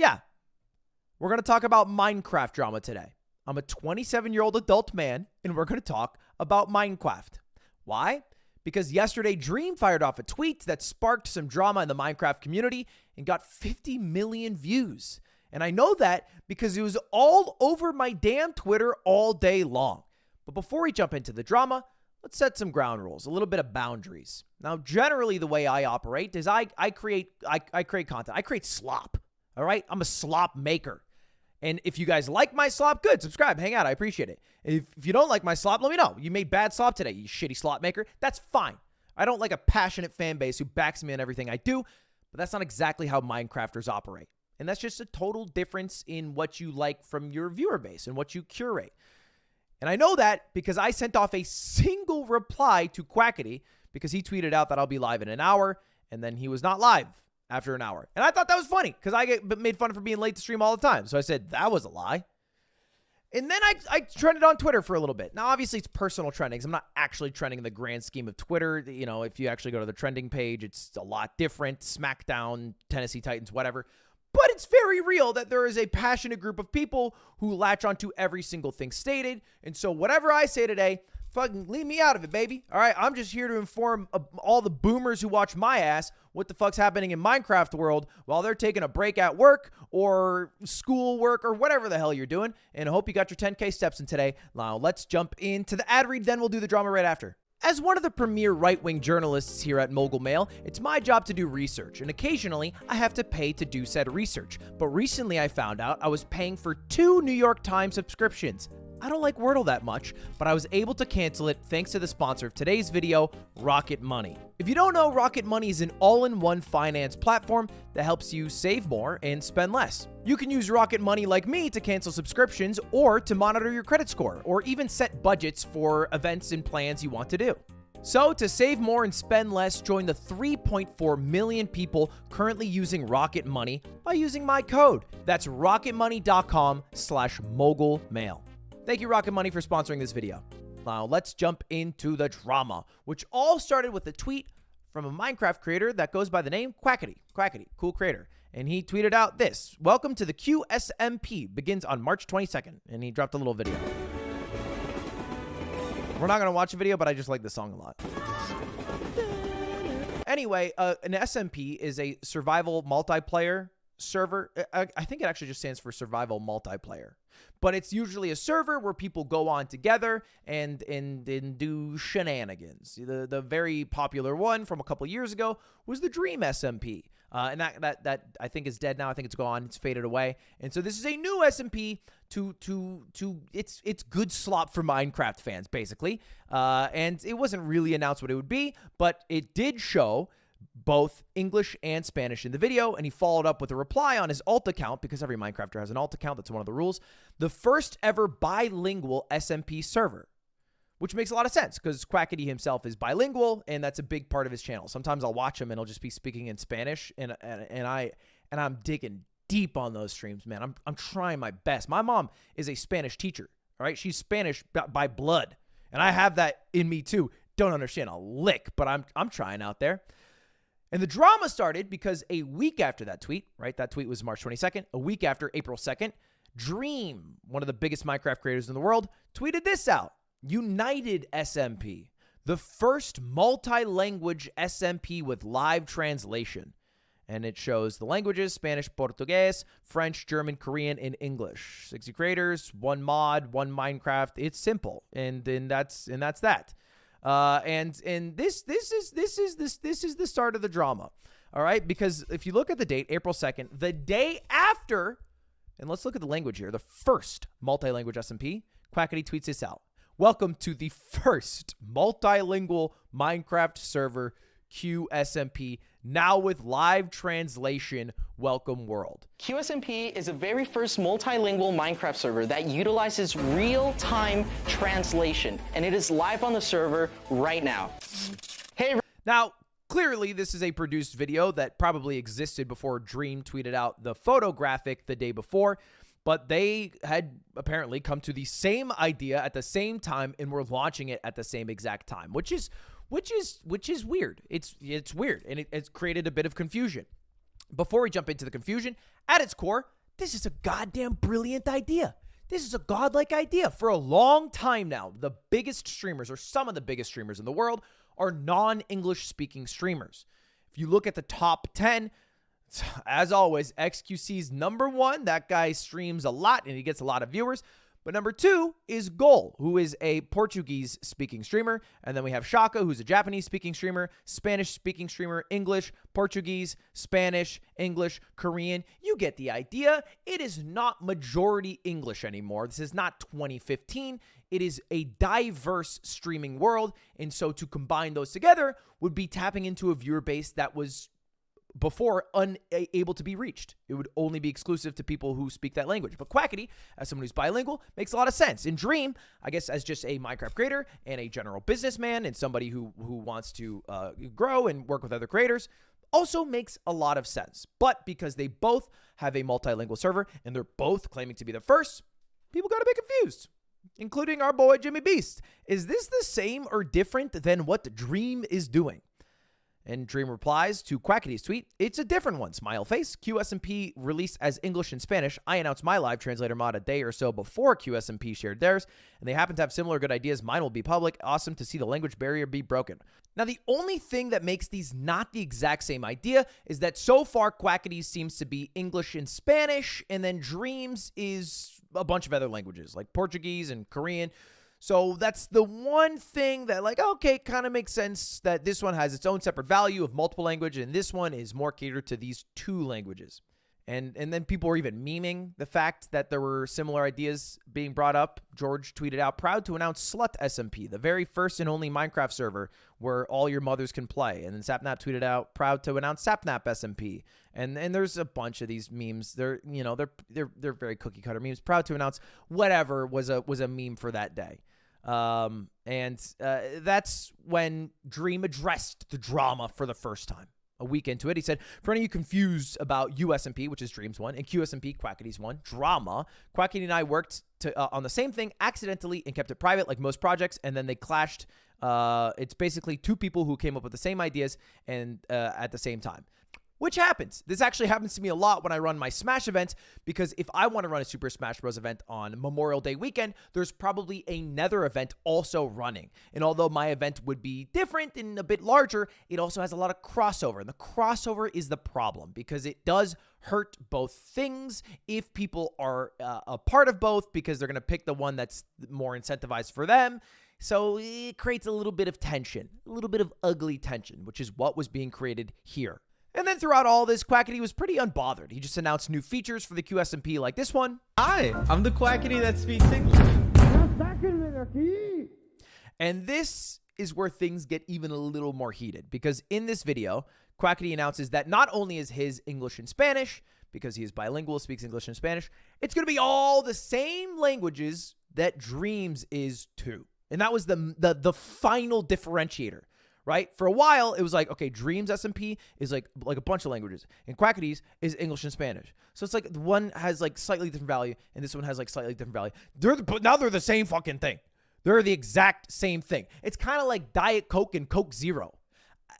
Yeah. We're going to talk about Minecraft drama today. I'm a 27 year old adult man, and we're going to talk about Minecraft. Why? Because yesterday, Dream fired off a tweet that sparked some drama in the Minecraft community and got 50 million views. And I know that because it was all over my damn Twitter all day long. But before we jump into the drama, let's set some ground rules, a little bit of boundaries. Now, generally, the way I operate is I, I create I, I create content. I create slop. All right, I'm a slop maker. And if you guys like my slop, good. Subscribe, hang out. I appreciate it. If, if you don't like my slop, let me know. You made bad slop today, you shitty slop maker. That's fine. I don't like a passionate fan base who backs me in everything I do, but that's not exactly how Minecrafters operate. And that's just a total difference in what you like from your viewer base and what you curate. And I know that because I sent off a single reply to Quackity because he tweeted out that I'll be live in an hour, and then he was not live after an hour. And I thought that was funny because I get made fun for being late to stream all the time. So I said, that was a lie. And then I, I trended on Twitter for a little bit. Now, obviously, it's personal trendings. I'm not actually trending in the grand scheme of Twitter. You know, if you actually go to the trending page, it's a lot different. SmackDown, Tennessee Titans, whatever. But it's very real that there is a passionate group of people who latch onto every single thing stated. And so, whatever I say today, fucking leave me out of it, baby. All right, I'm just here to inform uh, all the boomers who watch my ass what the fuck's happening in Minecraft world while they're taking a break at work or school work or whatever the hell you're doing. And I hope you got your 10K steps in today. Now, let's jump into the ad read, then we'll do the drama right after. As one of the premier right wing journalists here at Mogul Mail, it's my job to do research, and occasionally I have to pay to do said research. But recently I found out I was paying for two New York Times subscriptions. I don't like Wordle that much, but I was able to cancel it thanks to the sponsor of today's video, Rocket Money. If you don't know, Rocket Money is an all-in-one finance platform that helps you save more and spend less. You can use Rocket Money like me to cancel subscriptions or to monitor your credit score or even set budgets for events and plans you want to do. So, to save more and spend less, join the 3.4 million people currently using Rocket Money by using my code. That's rocketmoney.com slash mogulmail. Thank you, Rocket Money, for sponsoring this video. Now, let's jump into the drama, which all started with a tweet from a Minecraft creator that goes by the name Quackity. Quackity, cool creator. And he tweeted out this Welcome to the QSMP, begins on March 22nd. And he dropped a little video. We're not going to watch a video, but I just like the song a lot. Anyway, uh, an SMP is a survival multiplayer server. I, I, think it actually just stands for survival multiplayer. But it's usually a server where people go on together and and, and do shenanigans. The the very popular one from a couple years ago was the Dream SMP. Uh, and that, that that I think is dead now. I think it's gone. It's faded away. And so this is a new SMP to to to it's it's good slop for Minecraft fans basically. Uh, and it wasn't really announced what it would be, but it did show both English and Spanish in the video, and he followed up with a reply on his alt account because every Minecrafter has an alt account. That's one of the rules. The first ever bilingual SMP server, which makes a lot of sense because Quackity himself is bilingual, and that's a big part of his channel. Sometimes I'll watch him and he'll just be speaking in Spanish, and and, and I and I'm digging deep on those streams, man. I'm I'm trying my best. My mom is a Spanish teacher. All right, she's Spanish by blood, and I have that in me too. Don't understand a lick, but I'm I'm trying out there. And the drama started because a week after that tweet, right? That tweet was March 22nd. A week after April 2nd, Dream, one of the biggest Minecraft creators in the world, tweeted this out United SMP, the first multi language SMP with live translation. And it shows the languages Spanish, Portuguese, French, German, Korean, and English. 60 creators, one mod, one Minecraft. It's simple. And then that's and that's that. Uh, and and this this is this is this this is the start of the drama. All right, because if you look at the date, April 2nd, the day after, and let's look at the language here, the first multi-language SMP, Quackity tweets this out. Welcome to the first multilingual Minecraft server QSMP, now with live translation. Welcome world. QSMP is the very first multilingual Minecraft server that utilizes real-time translation, and it is live on the server right now. Hey. Now, clearly this is a produced video that probably existed before Dream tweeted out the photographic the day before but they had apparently come to the same idea at the same time and were launching it at the same exact time, which is which is which is weird. It's it's weird and it, it's created a bit of confusion. Before we jump into the confusion, at its core, this is a goddamn brilliant idea. This is a godlike idea. For a long time now, the biggest streamers, or some of the biggest streamers in the world, are non English speaking streamers. If you look at the top 10, as always, XQC's number one. That guy streams a lot and he gets a lot of viewers. But number two is Gaules, who is a Portuguese speaking streamer. And then we have Shaka, who's a Japanese speaking streamer, Spanish speaking streamer, English, Portuguese, Spanish, English, Korean. You get the idea. It is not majority English anymore. This is not 2015. It is a diverse streaming world. And so to combine those together would be tapping into a viewer base that was before unable to be reached. It would only be exclusive to people who speak that language. But Quackity, as someone who's bilingual, makes a lot of sense. In Dream, I guess as just a Minecraft creator and a general businessman and somebody who who wants to uh, grow and work with other creators, also makes a lot of sense. But because they both have a multilingual server and they're both claiming to be the first, people got a bit confused. Including our boy Jimmy Beast. Is this the same or different than what Dream is doing? And Dream replies to Quackity's tweet, "It's a different one." Smile face. QSMP released as English and Spanish. I announced my live translator mod a day or so before QSMP shared theirs, and they happen to have similar good ideas. Mine will be public. Awesome to see the language barrier be broken. Now, the only thing that makes these not the exact same idea is that so far Quackity seems to be English and Spanish, and then Dreams is a bunch of other languages like Portuguese and Korean. So that's the one thing that, like, okay, kind of makes sense that this one has its own separate value of multiple language, and this one is more catered to these two languages. And and then people were even memeing the fact that there were similar ideas being brought up. George tweeted out, "Proud to announce Slut SMP, the very first and only Minecraft server where all your mothers can play." And then Sapnap tweeted out, "Proud to announce Sapnap SMP." And and there's a bunch of these memes. They're you know they're they're they're very cookie cutter memes. Proud to announce whatever was a was a meme for that day. Um, and uh, that's when Dream addressed the drama for the first time. A week into it, he said, "For any of you confused about USMP, which is Dreams one, and QSMP, Quackity's one, drama. Quackity and I worked to, uh, on the same thing accidentally and kept it private, like most projects, and then they clashed. Uh, it's basically two people who came up with the same ideas and uh, at the same time." Which happens. This actually happens to me a lot when I run my Smash events because if I want to run a Super Smash Bros. event on Memorial Day weekend, there's probably another event also running. And although my event would be different and a bit larger, it also has a lot of crossover. And the crossover is the problem because it does hurt both things if people are uh, a part of both because they're going to pick the one that's more incentivized for them. So it creates a little bit of tension, a little bit of ugly tension, which is what was being created here. And then throughout all this, Quackity was pretty unbothered. He just announced new features for the QSMP like this one. Hi, I'm the Quackity that speaks English. And this is where things get even a little more heated because in this video, Quackity announces that not only is his English and Spanish, because he is bilingual, speaks English and Spanish, it's going to be all the same languages that Dreams is too. And that was the, the the final differentiator right? For a while, it was like, okay, Dreams SMP is like like a bunch of languages, and Quackity's is English and Spanish. So it's like one has like slightly different value, and this one has like slightly different value. They're the, but now they're the same fucking thing. They're the exact same thing. It's kind of like Diet Coke and Coke Zero.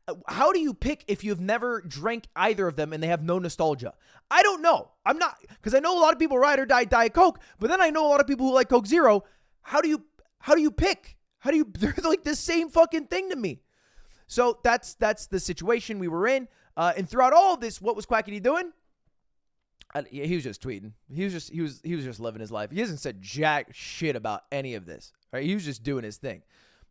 Uh, how do you pick if you've never drank either of them and they have no nostalgia? I don't know. I'm not because I know a lot of people ride or die Diet Coke, but then I know a lot of people who like Coke Zero. How do you how do you pick? How do you? They're like the same fucking thing to me. So that's that's the situation we were in. Uh, and throughout all this, what was Quackity doing? Uh, he was just tweeting. He was just he was he was just living his life. He hasn't said jack shit about any of this. Right? He was just doing his thing.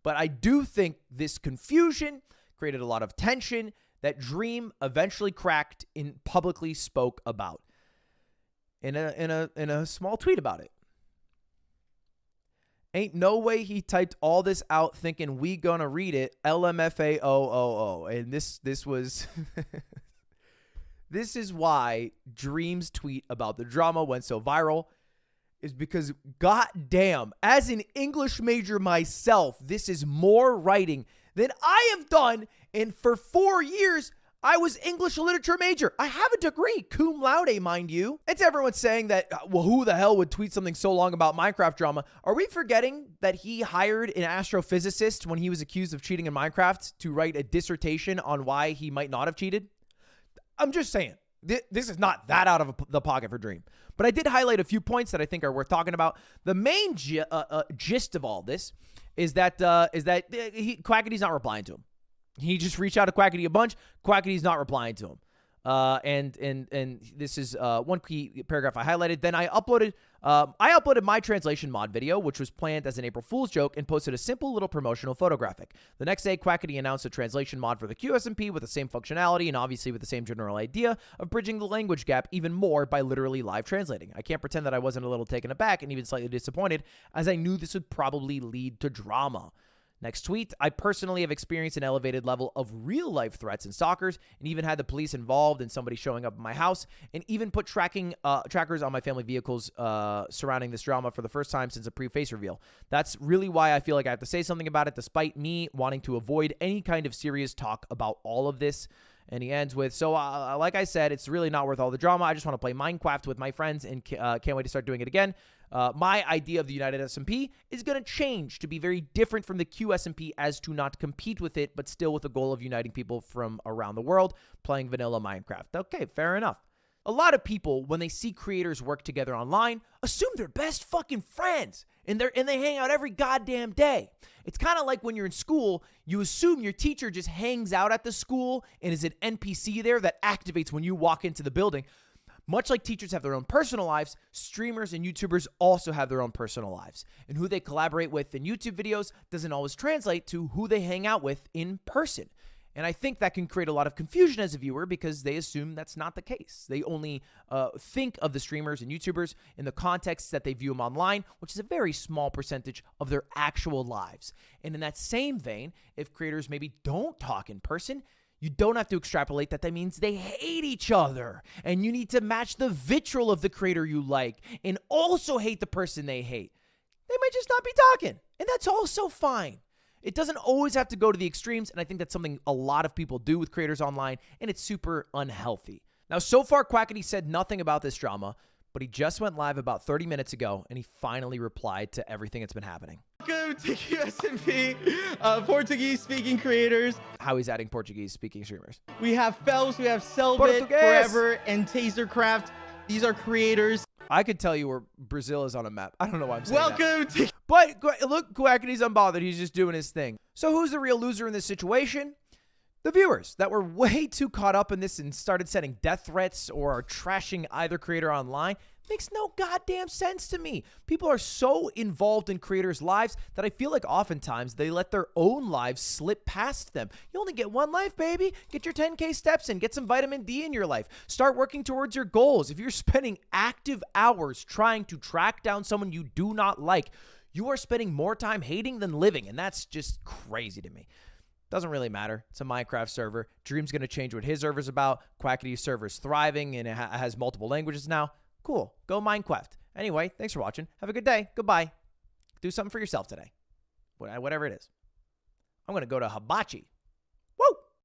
But I do think this confusion created a lot of tension that Dream eventually cracked and publicly spoke about in a in a in a small tweet about it. Ain't no way he typed all this out thinking we gonna read it. LMFAO O O. And this this was This is why Dream's tweet about the drama went so viral is because goddamn, as an English major myself, this is more writing than I have done and for 4 years I was English literature major. I have a degree, cum laude, mind you. It's everyone saying that, uh, well, who the hell would tweet something so long about Minecraft drama? Are we forgetting that he hired an astrophysicist when he was accused of cheating in Minecraft to write a dissertation on why he might not have cheated? I'm just saying. Th- This is not that out of the pocket for Dream. But I did highlight a few points that I think are worth talking about. The main uh, uh, gist of all this is that uh, is that uh, he, Quackity's not replying to him. He just reached out to Quackity a bunch. Quackity's not replying to him. Uh, and and and this is uh, one key paragraph I highlighted. Then I uploaded um, I uploaded my translation mod video, which was planned as an April Fool's joke, and posted a simple little promotional photographic. The next day, Quackity announced a translation mod for the QSMP with the same functionality and obviously with the same general idea of bridging the language gap even more by literally live translating. I can't pretend that I wasn't a little taken aback and even slightly disappointed, as I knew this would probably lead to drama. Next tweet, I personally have experienced an elevated level of real life threats and stalkers, and even had the police involved in somebody showing up at my house, and even put tracking uh, trackers on my family vehicles uh, surrounding this drama for the first time since a pre face reveal. That's really why I feel like I have to say something about it, despite me wanting to avoid any kind of serious talk about all of this. And he ends with, so uh, like I said, it's really not worth all the drama. I just want to play Minecraft with my friends and uh, can't wait to start doing it again. Uh, my idea of the United SMP is going to change to be very different from the QSMP as to not compete with it, but still with the goal of uniting people from around the world playing vanilla Minecraft. Okay, fair enough. A lot of people, when they see creators work together online, assume they're best fucking friends and they're and they hang out every goddamn day. It's kind of like when you're in school, you assume your teacher just hangs out at the school and is an NPC there that activates when you walk into the building. Much like teachers have their own personal lives, streamers and YouTubers also have their own personal lives. And who they collaborate with in YouTube videos doesn't always translate to who they hang out with in person. And I think that can create a lot of confusion as a viewer because they assume that's not the case. They only uh, think of the streamers and YouTubers in the context that they view them online, which is a very small percentage of their actual lives. And in that same vein, if creators maybe don't talk in person, you don't have to extrapolate that that means they hate each other. And you need to match the vitriol of the creator you like and also hate the person they hate. They might just not be talking. And that's also fine. It doesn't always have to go to the extremes, and I think that's something a lot of people do with creators online, and it's super unhealthy. Now, so far, Quackity said nothing about this drama, but he just went live about 30 minutes ago, and he finally replied to everything that's been happening. Welcome to QSMP, uh, Portuguese speaking creators. How he's adding Portuguese speaking streamers. We have Felps, we have Cellbit, Forever, and Tazercraft. These are creators. I could tell you where Brazil is on a map. I don't know why I'm saying that. Welcome to But look, Quackity's unbothered. He's just doing his thing. So who's the real loser in this situation? The viewers that were way too caught up in this and started sending death threats or are trashing either creator online. Makes no goddamn sense to me. People are so involved in creators' lives that I feel like oftentimes they let their own lives slip past them. You only get one life, baby. Get your 10K steps in, get some vitamin D in your life. Start working towards your goals. If you're spending active hours trying to track down someone you do not like, you are spending more time hating than living, and that's just crazy to me. Doesn't really matter. It's a Minecraft server. Dream's going to change what his server's about. Quackity's server's thriving and it ha- has multiple languages now. Cool. Go Minecraft. Anyway, thanks for watching. Have a good day. Goodbye. Do something for yourself today. Whatever it is. I'm going to go to Hibachi.